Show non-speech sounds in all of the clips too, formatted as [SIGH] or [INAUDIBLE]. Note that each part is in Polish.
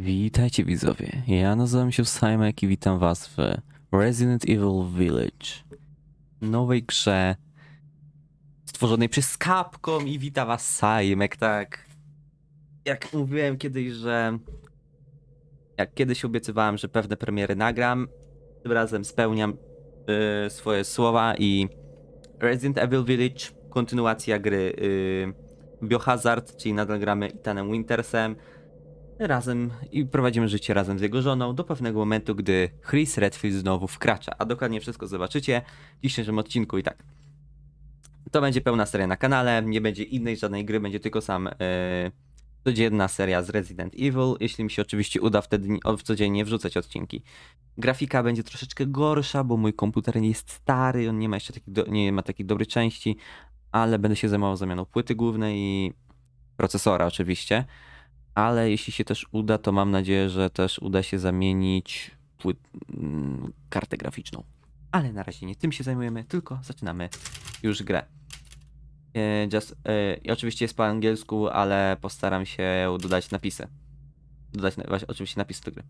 Witajcie widzowie, ja nazywam się Simek i witam was w Resident Evil Village. Nowej grze stworzonej przez Capcom i wita was Simek, tak. Jak mówiłem kiedyś, że jak kiedyś obiecywałem, że pewne premiery nagram, tym razem spełniam y, swoje słowa i Resident Evil Village, kontynuacja gry y, Biohazard, czyli nadal gramy Ethanem Wintersem, razem i prowadzimy życie razem z jego żoną do pewnego momentu, gdy Chris Redfield znowu wkracza. A dokładnie wszystko zobaczycie w dzisiejszym odcinku i tak. To będzie pełna seria na kanale, nie będzie innej żadnej gry, będzie tylko sam yy, codzienna seria z Resident Evil, jeśli mi się oczywiście uda wtedy o- codziennie wrzucać odcinki. Grafika będzie troszeczkę gorsza, bo mój komputer nie jest stary, on nie ma jeszcze takich, do, nie ma takich dobrych części, ale będę się zajmował zamianą płyty głównej i procesora oczywiście ale jeśli się też uda, to mam nadzieję, że też uda się zamienić płyt, mm, kartę graficzną. Ale na razie nie tym się zajmujemy, tylko zaczynamy już grę. E, Just, i oczywiście jest po angielsku, ale postaram się dodać napisy. Dodać właśnie, oczywiście napis do gry.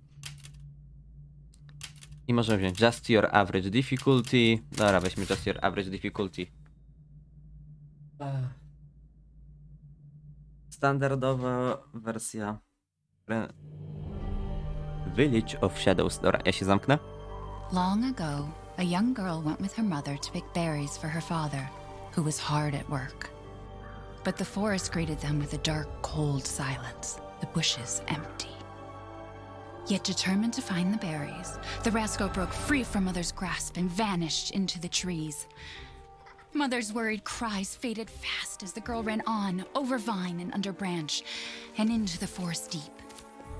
I możemy wziąć Just Your Average Difficulty. Dobra, weźmy Just Your Average Difficulty. Standardowa wersja. Village of Shadows. Dobra, ja się zamknę. Long ago, a young girl went with her mother to pick berries for her father, who was hard at work. But the forest greeted them with a dark, cold silence, the bushes empty. Yet determined to find the berries, the rascal broke free from Mother's grasp and vanished into the trees. Mother's worried cries faded fast as the girl ran on, over vine and under branch, and into the forest deep.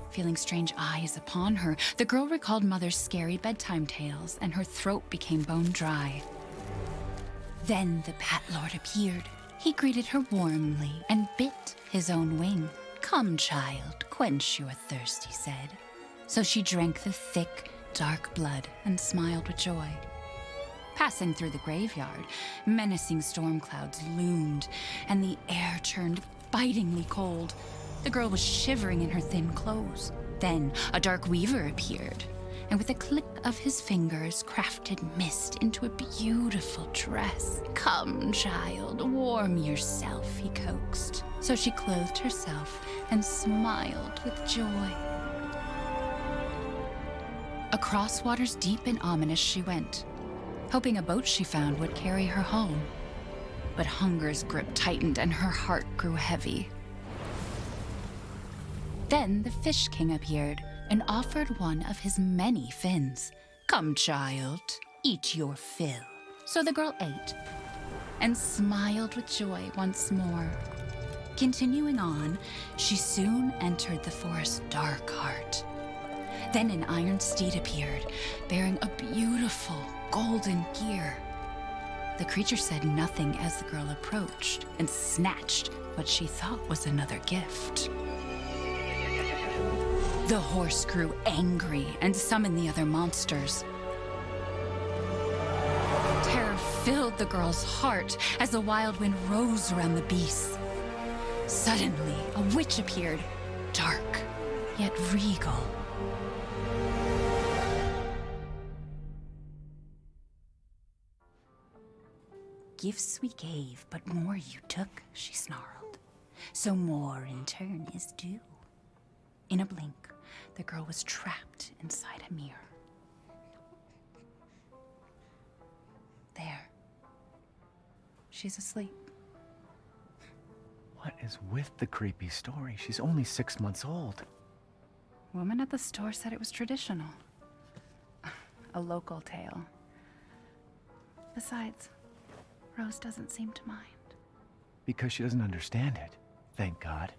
Feeling strange eyes upon her, the girl recalled Mother's scary bedtime tales, and her throat became bone dry. Then the Bat Lord appeared. He greeted her warmly and bit his own wing. Come, child, quench your thirst, he said. So she drank the thick, dark blood and smiled with joy. Passing through the graveyard, menacing storm clouds loomed, and the air turned bitingly cold. The girl was shivering in her thin clothes. Then a dark weaver appeared, and with a click of his fingers, crafted mist into a beautiful dress. Come, child, warm yourself, he coaxed. So she clothed herself and smiled with joy. Across waters deep and ominous she went, hoping a boat she found would carry her home. But hunger's grip tightened and her heart grew heavy. Then the Fish King appeared and offered one of his many fins. Come, child, eat your fill. So the girl ate and smiled with joy once more. Continuing on, she soon entered the forest's dark heart. Then an iron steed appeared, bearing a beautiful golden gear. The creature said nothing as the girl approached and snatched what she thought was another gift. The horse grew angry and summoned the other monsters. Terror filled the girl's heart as the wild wind rose around the beasts. Suddenly, a witch appeared, dark yet regal. Gifts we gave, but more you took, she snarled. So more in turn is due. In a blink, the girl was trapped inside a mirror. There. She's asleep. What is with the creepy story? She's only six months old. Woman at the store said it was traditional. [LAUGHS] A local tale. Besides, Rose doesn't seem to mind. Because she doesn't understand it. Thank God.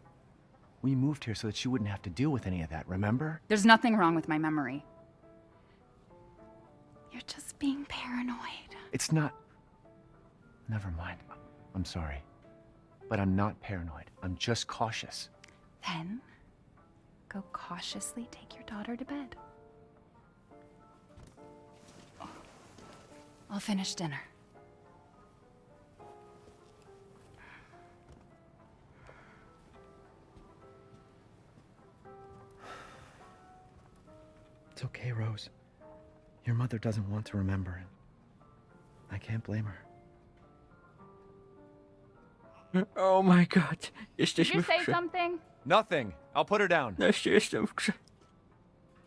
We moved here so that she wouldn't have to deal with any of that, remember? There's nothing wrong with my memory. You're just being paranoid. It's not. Never mind. I'm sorry. But I'm not paranoid. I'm just cautious. Then, go cautiously take your daughter to bed. I'll finish dinner. It's okay, Rose. Your mother doesn't want to remember it. I can't blame her. Oh my god. Did Jesteśmy you w say grze. something? Nothing. I'll put her down. Jeszcze jestem w grze.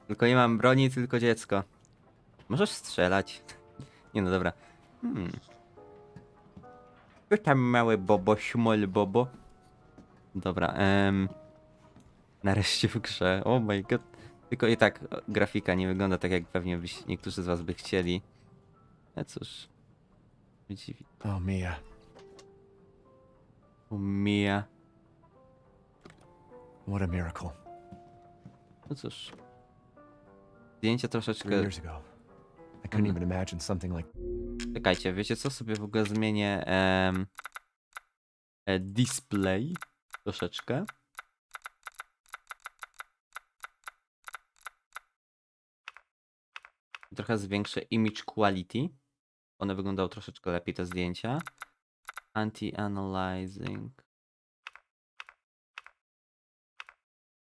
Tylko nie mam broni, tylko dziecko. Możesz strzelać. Nie no, dobra. Hmm. Co tam mały bobo, śmol bobo? Dobra, em... Nareszcie w grze. Oh my god. Tylko i tak o, grafika nie wygląda tak, jak pewnie byś, niektórzy z was by chcieli. No cóż. Dziwi. Oh, Mia. Umija. What a miracle. No cóż. Zdjęcie Three troszeczkę... I couldn't even imagine something like Czekajcie, wiecie co? Sobie w ogóle zmienię e, display troszeczkę. Trochę zwiększę image quality. One wyglądały troszeczkę lepiej, te zdjęcia. Anti-analyzing.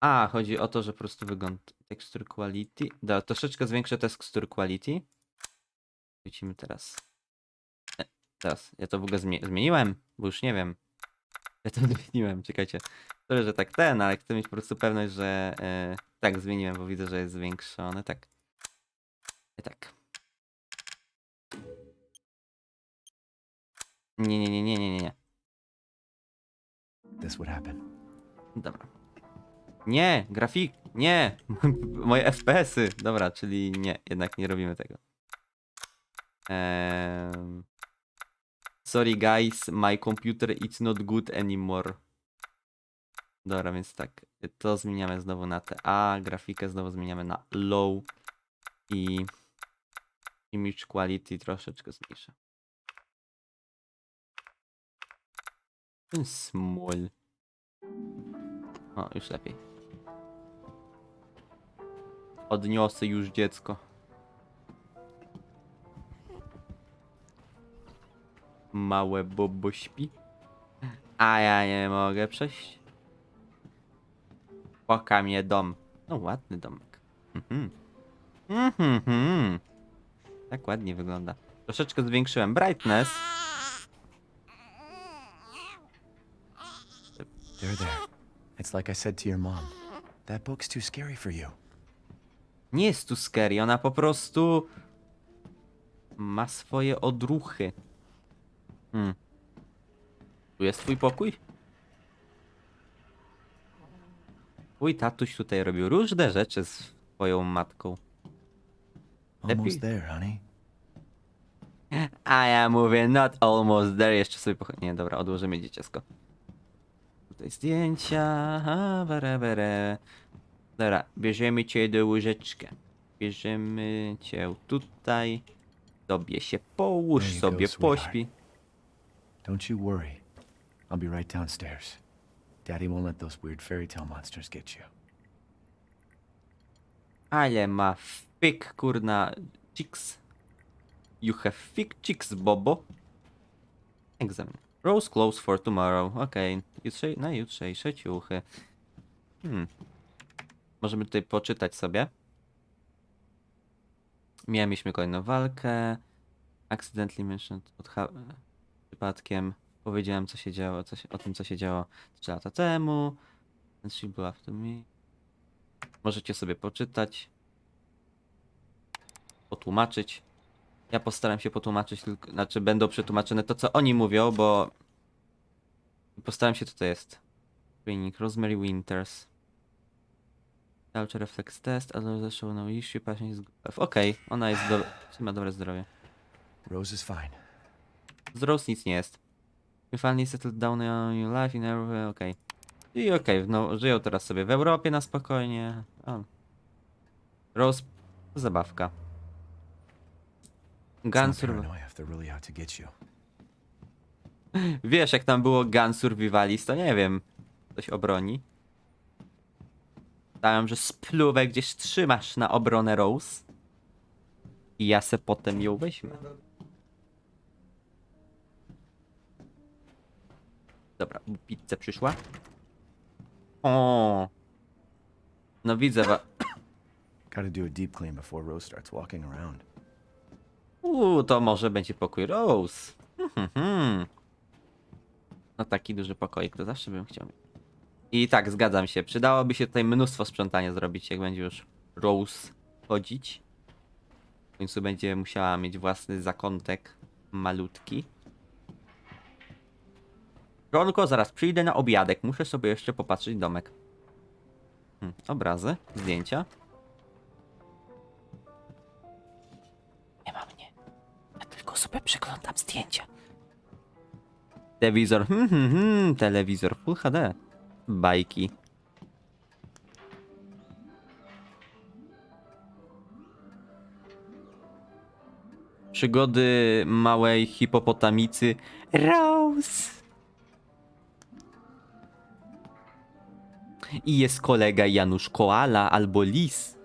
A, chodzi o to, że po prostu wygląda texture quality. Da, troszeczkę zwiększę texture quality. Wrócimy teraz. E, Teraz, ja to w ogóle zmie zmieniłem, bo już nie wiem. Ja to [LAUGHS] zmieniłem, czekajcie. Sorry, że tak ten, ale chcę mieć po prostu pewność, że e, tak zmieniłem, bo widzę, że jest zwiększony. Tak. I tak. Nie, nie, nie, nie, nie, nie, nie. this would happen. Dobra. Nie, grafik, nie! [LAUGHS] Moje FPS-y. Dobra, czyli nie, jednak nie robimy tego. Sorry guys, my computer it's not good anymore. Dobra, więc tak, to zmieniamy znowu na TA, grafikę znowu zmieniamy na low i image quality troszeczkę zmniejszę. Ten small. O, już lepiej. Odniosę już dziecko. Małe bobo śpi. A ja nie mogę przejść. Poka mnie dom. No ładny domek. Mhm. Mhm. mhm. Tak ładnie wygląda. Troszeczkę zwiększyłem brightness. There, there. It's like I said to your mom. That book's too scary for you. Nie jest tu scary, ona po prostu ma swoje odruchy. Hmm. Tu jest twój pokój? Twój tatuś tutaj robił różne rzeczy z twoją matką. Almost there, honey. A ja mówię, not almost there. Jeszcze sobie poch... Nie, dobra, odłożymy dzieciasko. Tutaj zdjęcia. Aha, bere, bere. Dobra, bierzemy cię do łóżeczka. Bierzemy cię tutaj. Tobie się połóż, sobie pośpi. Don't you worry. I'll be right downstairs. Daddy won't let those weird fairy tale monsters get you. Ale ma fik, kurna, chicks. You have fik chicks, Bobo. Egzamin. Rose close for tomorrow. Okej, Jutrze, na jutrzejsze ciuchy. Hmm. Możemy tutaj poczytać sobie. Mieliśmy kolejną walkę. Accidentally mentioned od przypadkiem. Powiedziałem co się działo, co się, o tym co się działo 3 lata temu. And she w tym. Możecie sobie poczytać. Potłumaczyć. Ja postaram się potłumaczyć, tylko, znaczy będą przetłumaczone to, co oni mówią, bo postaram się, co to jest. Training Rosemary Winters. Culture Reflex Test, ale show no issue, patient is good. Okej, ona jest do... ma dobre zdrowie. Rose is fine. Z Rose nic nie jest. You finally settled down on your life in Europe, okej. I okej, no żyją teraz sobie w Europie na spokojnie. O. Rose, zabawka. It's Gun not Survival. paranoia if they're really out to get you. Wiesz, jak tam było Gun Survivalist, to nie wiem. Coś obroni. Dałem, że spluwę gdzieś trzymasz na obronę Rose. I ja se potem ją weźmę. Dobra, pizza przyszła. O. No widzę wa... [COUGHS] Gotta do a deep clean before Rose starts walking around. Uuu, to może będzie pokój Rose. Mhm. No taki duży pokoik, to zawsze bym chciał. I tak, zgadzam się. Przydałoby się tutaj mnóstwo sprzątania zrobić, jak będzie już Rose chodzić. W końcu będzie musiała mieć własny zakątek malutki. Ronko, zaraz przyjdę na obiadek. Muszę sobie jeszcze popatrzeć domek. Hmm, obrazy, zdjęcia. Sobie przeglądam zdjęcia. Telewizor, hmm, hmm, hmm, telewizor Full HD. Bajki. Przygody małej hipopotamicy Rose. I jest kolega Janusz Koala albo Lis.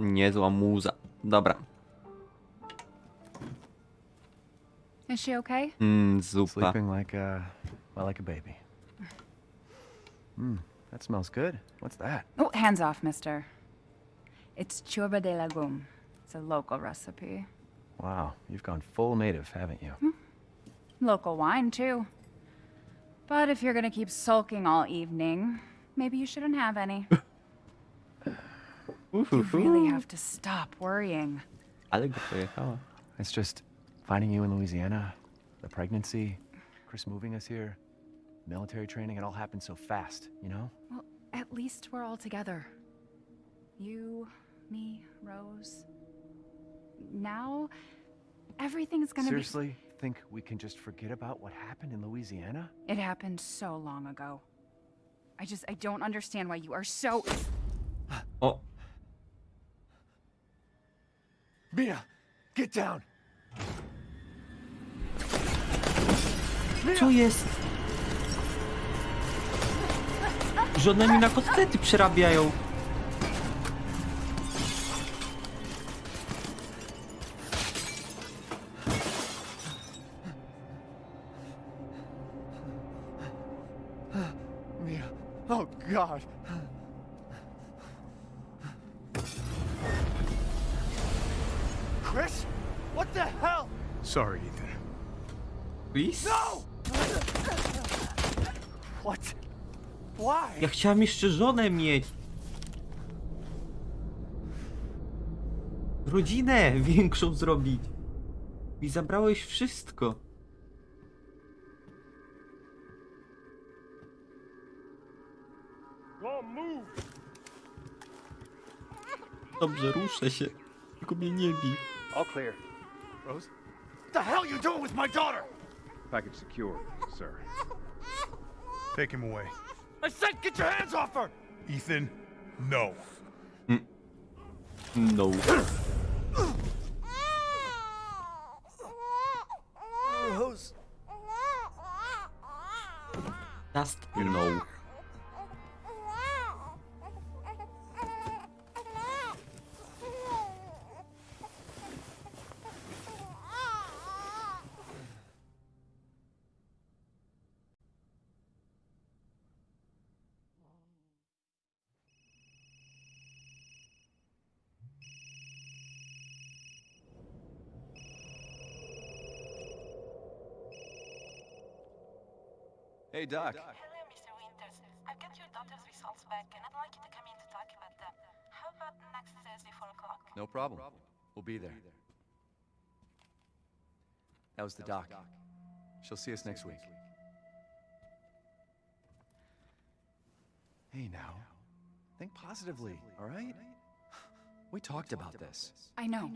Niezła muza. Dobra. Is she okay? Mm, zupa. Sleeping like a, well, like a baby. Hmm, that smells good. What's that? Oh, hands off, mister. It's churba de legume. It's a local recipe. Wow, you've gone full native, haven't you? Local wine, too. But if you're gonna keep sulking all evening, maybe you shouldn't have any. [LAUGHS] You really have to stop worrying. I Ale go pojechała. It's just finding you in Louisiana, the pregnancy, Chris moving us here, military training, it all happened so fast, you know? Well, at least we're all together. You, me, Rose. Now, everything's gonna Seriously, think we can just forget about what happened in Louisiana? It happened so long ago. I just, I don't understand why you are so. O, Mia, get down! co jest? Żony mi na kotlety przerabiają. Mia, oh God! Lis? No! What? Why? Ja chciałem jeszcze żonę mieć. Rodzinę większą zrobić. I zabrałeś wszystko. Dobrze, ruszę się. Tylko mnie nie bij. All clear. Rose? What the hell you doing with my daughter? Package secure, sir. Take him away. I said get your hands off her! Ethan, no. Mm, no. Rose. Just no. Doc. Hello, Mr. Winters. I've got your doctor's results back, and I'd like you to come in to talk about them. How about next Thursday, 4 o'clock? No problem. We'll be there. That was the doc. She'll see us next week. Hey, now. Think positively, all right? We talked about this. I know.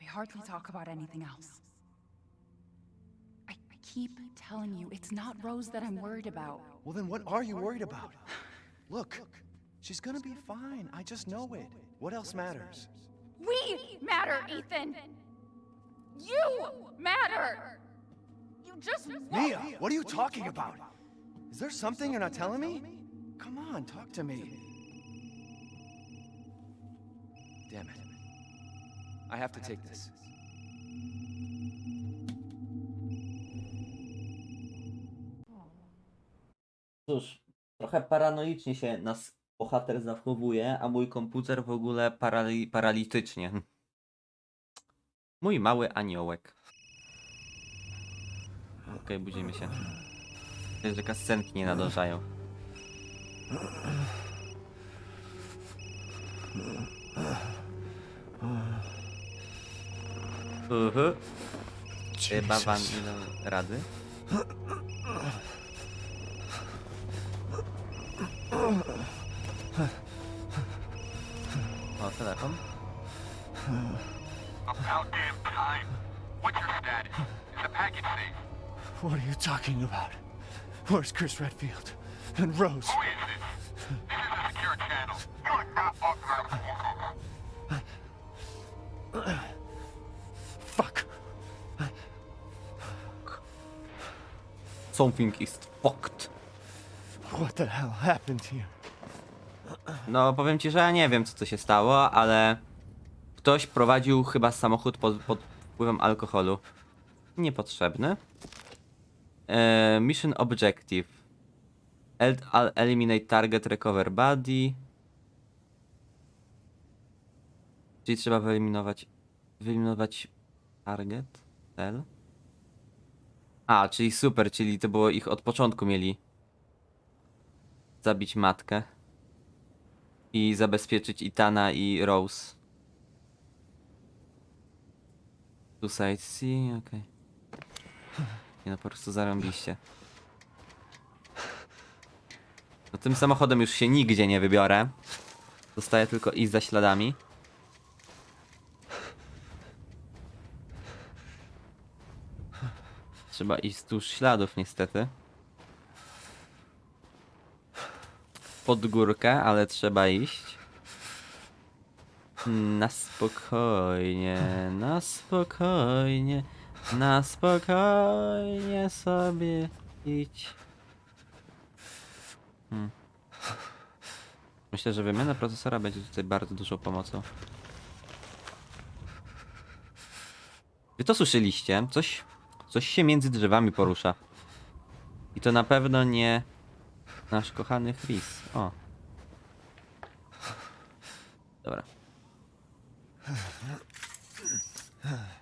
We hardly talk about anything else. Keep telling you, it's not Rose that I'm worried about. Well, then what are you worried about? Look, she's gonna be fine. I just know it. What else matters? We matter, Ethan! You matter! You just Mia, what are you talking about? Is there something you're not telling me? Come on, talk to me. Damn it. I have to take this. Cóż, trochę paranoicznie się nas bohater zachowuje, a mój komputer w ogóle parali paralitycznie. Mój mały aniołek. Okej, budzimy się. Jest, że kascenki nie nadążają. Uhu. Chyba wam idą rady. O, telefon. About damn time. What's your status? Is the package safe? What are you talking about? Where's Chris Redfield? And Rose? Who is this? This is a secure channel. You're not authorized. Fuck. Something is fucked. What the hell happened here? No, powiem ci, że ja nie wiem, co to się stało, ale ktoś prowadził chyba samochód pod, pod wpływem alkoholu. Niepotrzebny. E, mission objective. El, eliminate target, recover body. Czyli trzeba wyeliminować, wyeliminować target, cel. A, czyli super, czyli to było ich od początku mieli zabić matkę i zabezpieczyć Itana i Rose. Suicide C, okej. Nie no, po prostu zarąbiście. No tym samochodem już się nigdzie nie wybiorę. Zostaje tylko iść za śladami. Trzeba iść wzdłuż śladów niestety. Pod górkę, ale trzeba iść. Na spokojnie, na spokojnie, na spokojnie sobie idź. Hmm. Myślę, że wymiana procesora będzie tutaj bardzo dużą pomocą. Wy to słyszeliście? Coś, coś się między drzewami porusza. I to na pewno nie nasz kochany Chris. O. Dobra.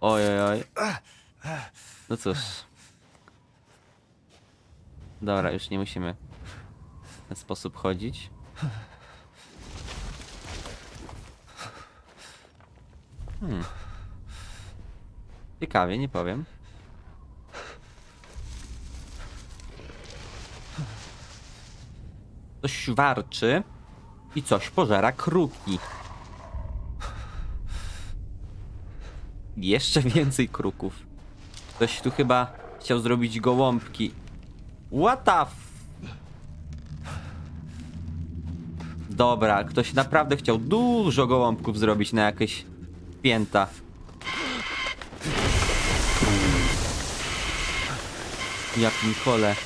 Oj, oj, oj. No cóż. Dobra, już nie musimy w ten sposób chodzić. Hmm. Ciekawie, nie powiem. Coś warczy i coś pożera kruki. Jeszcze więcej kruków. Ktoś tu chyba chciał zrobić gołąbki. What the f... Dobra, ktoś naprawdę chciał dużo gołąbków zrobić na jakieś pięta. Ja pinkole.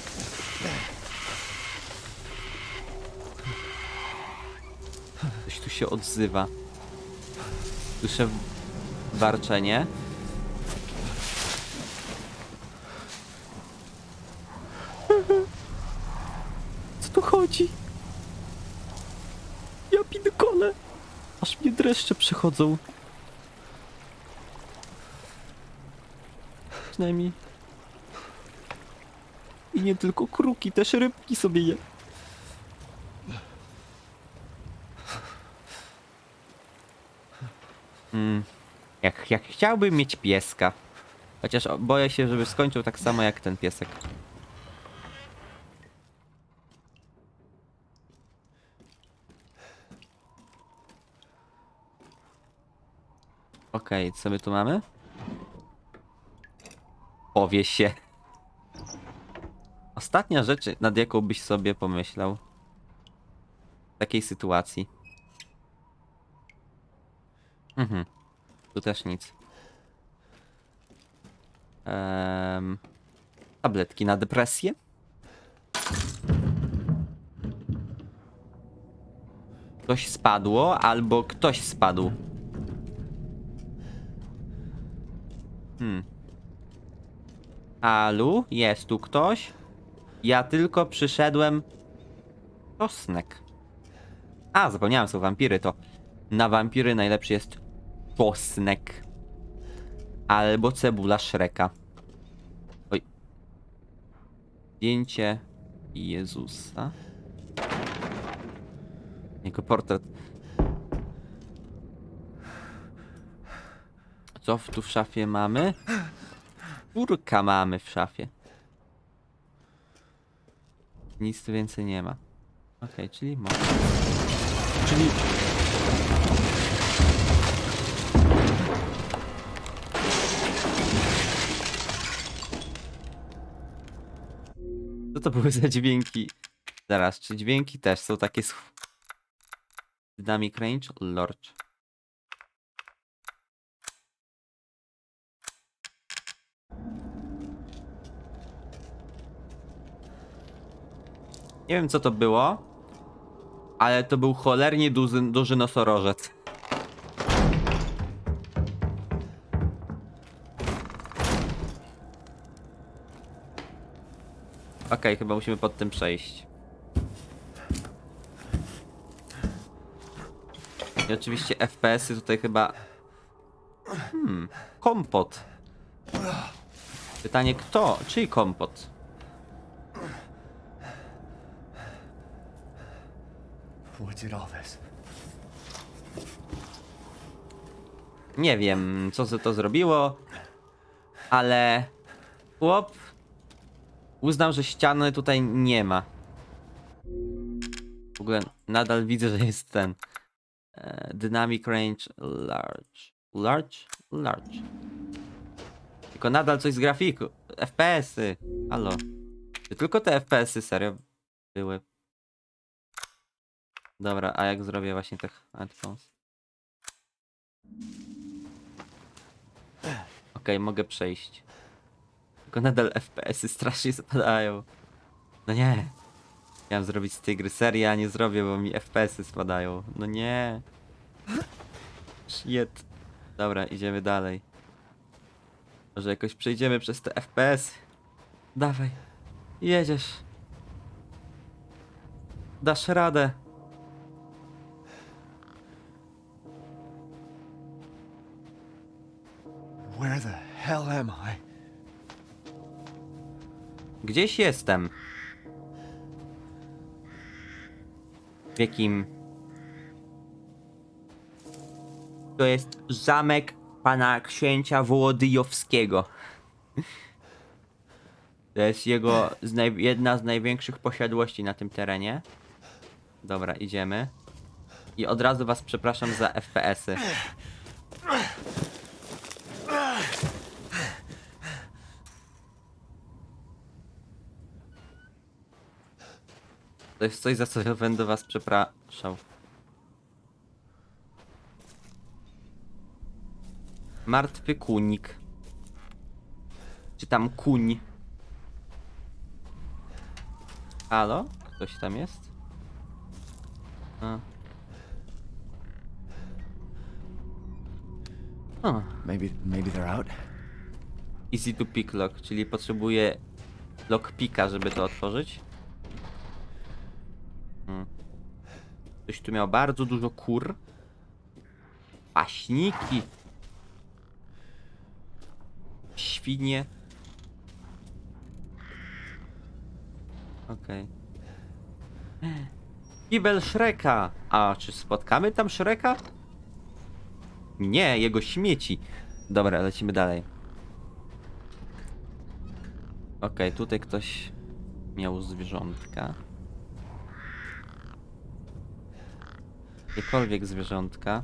Się odzywa. Słyszę warczenie. Co tu chodzi? Ja pinkole. Aż mnie dreszcze przechodzą. Przynajmniej. I nie tylko kruki, też rybki sobie je. Mm. Jak, jak chciałbym mieć pieska. Chociaż boję się, żeby skończył tak samo jak ten piesek. Okej, co my tu mamy? Powie się. Ostatnia rzecz, nad jaką byś sobie pomyślał w takiej sytuacji. Mhm. Tu też nic. Ehm, tabletki na depresję. Ktoś spadło, albo ktoś spadł. Hmm. Alu, jest tu ktoś? Ja tylko przyszedłem Czosnek. A, zapomniałem, są wampiry, to na wampiry najlepszy jest czosnek. Albo cebula Shreka. Oj. Zdjęcie Jezusa. Jego portret. Co w- tu w szafie mamy? Kurka mamy w szafie. Nic tu więcej nie ma. Okej, czyli może. Czyli... to były za dźwięki? Zaraz, czy dźwięki też są takie z... Dynamic range? Lord. Nie wiem co to było, ale to był cholernie duży, duży nosorożec. Okej, chyba musimy pod tym przejść. I oczywiście FPS-y tutaj chyba... Hmm, kompot. Pytanie kto? Czyj kompot? Nie wiem, co to zrobiło, ale chłop uznał, że ściany tutaj nie ma. W ogóle nadal widzę, że jest ten e, dynamic range large. Large? Large. Tylko nadal coś z grafiku. FPS-y. Halo. Tylko te FPS-y serio były? Dobra, a jak zrobię właśnie tych headphones? Okej, mogę przejść. Tylko nadal FPS-y strasznie spadają. No nie. Miałem zrobić z tej gry serię, a nie zrobię, bo mi FPS-y spadają. No nie. Shit. Dobra, idziemy dalej. Może jakoś przejdziemy przez te FPS. Dawaj. Jedziesz. Dasz radę. Where the hell am I? Gdzieś jestem. W jakim... To jest zamek pana księcia Wołodyjowskiego. To jest jego z jedna z największych posiadłości na tym terenie. Dobra, idziemy. I od razu was przepraszam za FPS-y. Jest coś, za co będę was przepraszał. Martwy kunik. Czy tam kuń? Halo? Ktoś tam jest? A. Maybe, maybe they're out. easy to pick lock, czyli potrzebuję lockpicka, żeby to otworzyć. Ktoś tu miał bardzo dużo kur. Paśniki. Świnie. Okej. Kibel Shreka. A czy spotkamy tam Shreka? Nie, jego śmieci. Dobra, lecimy dalej. Okej, tutaj ktoś miał zwierzątka. Jakiekolwiek zwierzątka.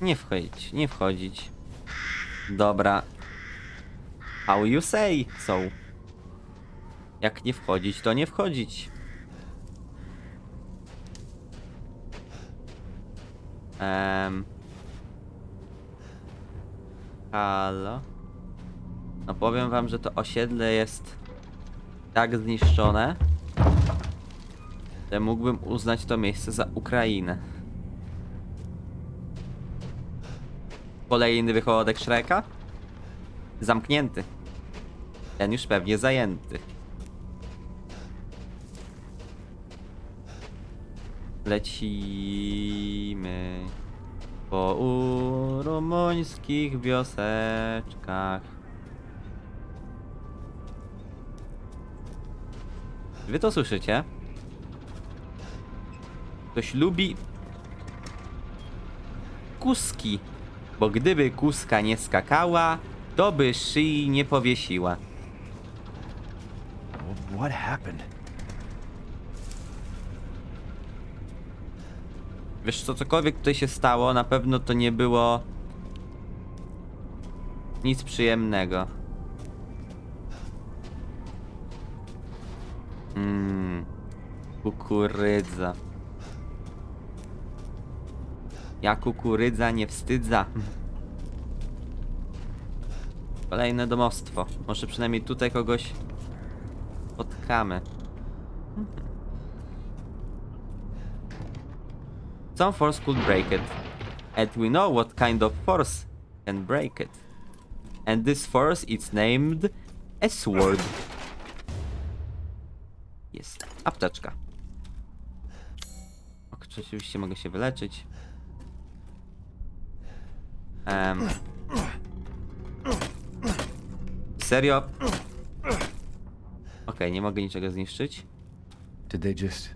Nie wchodzić, nie wchodzić. Dobra. How you say są. Jak nie wchodzić, to nie wchodzić. Ehm. Halo? No powiem wam, że to osiedle jest tak zniszczone, że mógłbym uznać to miejsce za Ukrainę. Kolejny wychodek Shreka? Zamknięty. Ten już pewnie zajęty. Lecimy po rumuńskich wioseczkach. Wy to słyszycie? Ktoś lubi kuski, bo gdyby kuska nie skakała, to by szyi nie powiesiła. Wh- What happened? Wiesz co, cokolwiek tutaj się stało, na pewno to nie było nic przyjemnego. Mmm, kukurydza. Ja kukurydza nie wstydza. Kolejne domostwo. Może przynajmniej tutaj kogoś spotkamy. Some force could break it. And we know what kind of force can break it. And this force is named a sword. Jest. Apteczka. Oczywiście mogę się wyleczyć. Em. Serio? Okej, nie mogę niczego zniszczyć. Did they just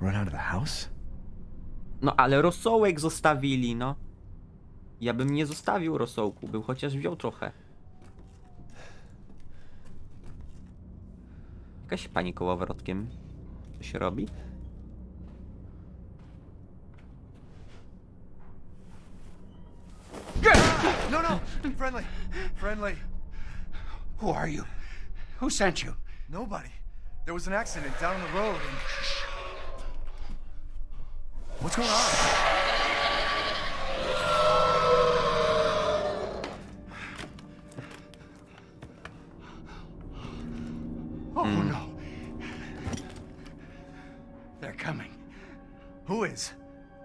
run out of the house? No ale rosołek zostawili, no. Ja bym nie zostawił rosołku, bym chociaż wziął trochę. Jakaś pani kołowrotkiem. Co się robi? Friendly! Friendly! Who are you? Who sent you? Nobody. There was an accident down the road and. What's going on? Oh no. Hmm. They're coming. Who is?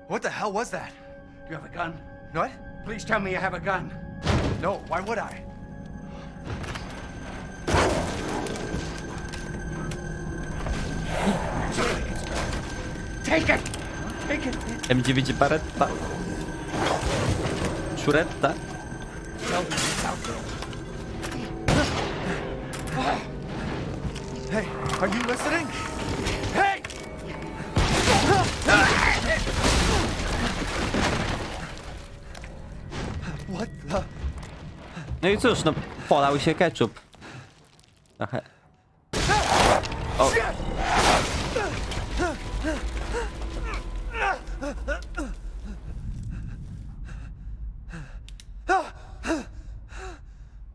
What the hell was that? Do You have a gun? What? Please tell me you have a gun. No, why would I? Take it! Take it! M9 Baretta. Szuretta. Tell me it's out there. Hey, are you listening? No i cóż, no polał się ketchup. Trochę. O.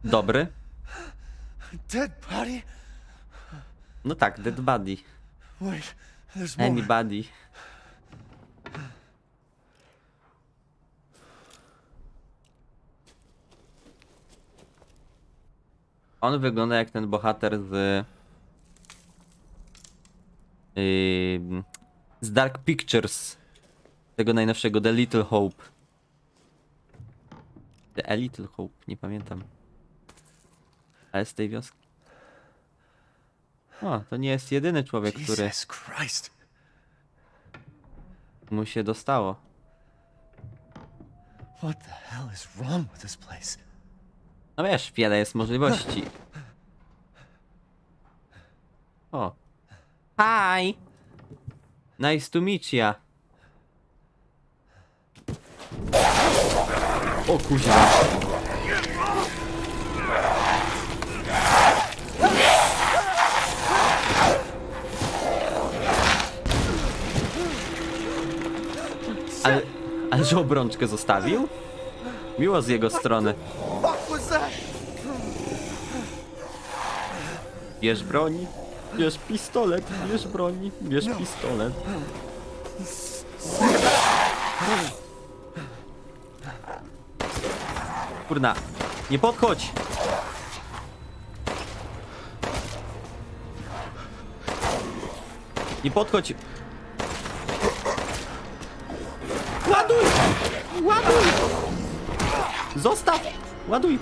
Dobry. Dead body? No tak, dead body. Wait. Anybody. On wygląda jak ten bohater z. Ym, z Dark Pictures. Tego najnowszego The Little Hope. The A Little Hope, nie pamiętam. Ale z tej wioski. O, to nie jest jedyny człowiek, który Jesus Christ. mu się dostało. What the hell is wrong with this place? No wiesz, wiele jest możliwości. O. Hi! Nice to meet ya. O kuźwa. Ale, ale że obrączkę zostawił? Miło z jego strony. What was that? Bierz broń, bierz pistolet, bierz broń, bierz pistolet. Kurna, nie podchodź! Nie podchodź! Ładuj! Ładuj! Zostaw! Ładuj!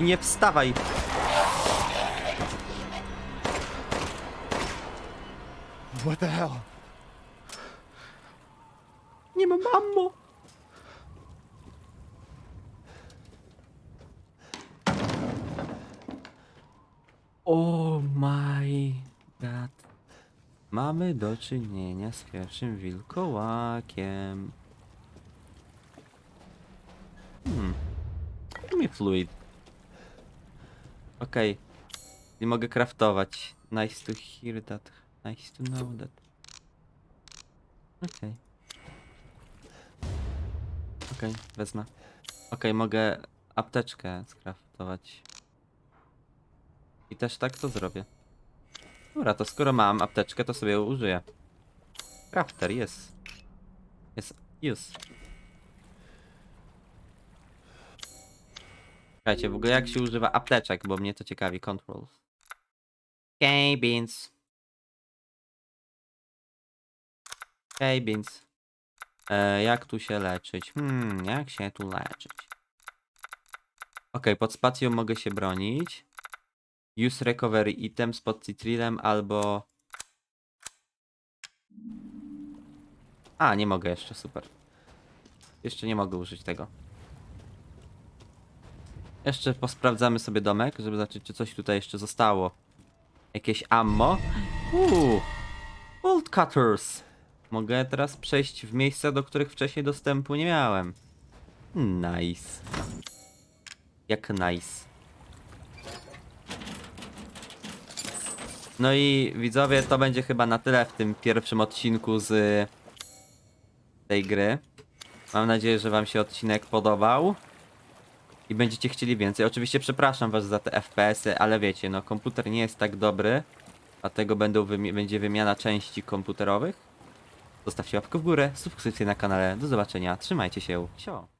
I nie wstawaj. What the hell? Nie mam ammo. Oh my god. Mamy do czynienia z pierwszym wilkołakiem. Hmm. Give me fluid. Okej. Nie mogę craftować. Nice to hear that. Nice to know that. Okej. Okej, wezmę. Okej, mogę apteczkę skraftować. I też tak to zrobię. Dobra, to skoro mam apteczkę, to sobie ją użyję. Crafter, jest. Jest, use. Słuchajcie, w ogóle jak się używa apteczek, bo mnie to ciekawi. Controls. Okay, beans. Okay, beans. E, jak tu się leczyć? Hmm, jak się tu leczyć? Okej, pod spacją mogę się bronić. Use recovery items pod citrilem albo... A, nie mogę jeszcze, super. Jeszcze nie mogę użyć tego. Jeszcze posprawdzamy sobie domek, żeby zobaczyć, czy coś tutaj jeszcze zostało. Jakieś ammo. Uuu, bolt cutters. Mogę teraz przejść w miejsca, do których wcześniej dostępu nie miałem. Nice. Jak nice. No i widzowie, to będzie chyba na tyle w tym pierwszym odcinku z tej gry. Mam nadzieję, że wam się odcinek podobał. I będziecie chcieli więcej. Oczywiście przepraszam was za te FPS-y, ale wiecie, no komputer nie jest tak dobry. Dlatego będą wymi będzie wymiana części komputerowych. Zostawcie łapkę w górę, subskrypcję na kanale. Do zobaczenia. Trzymajcie się. Sio.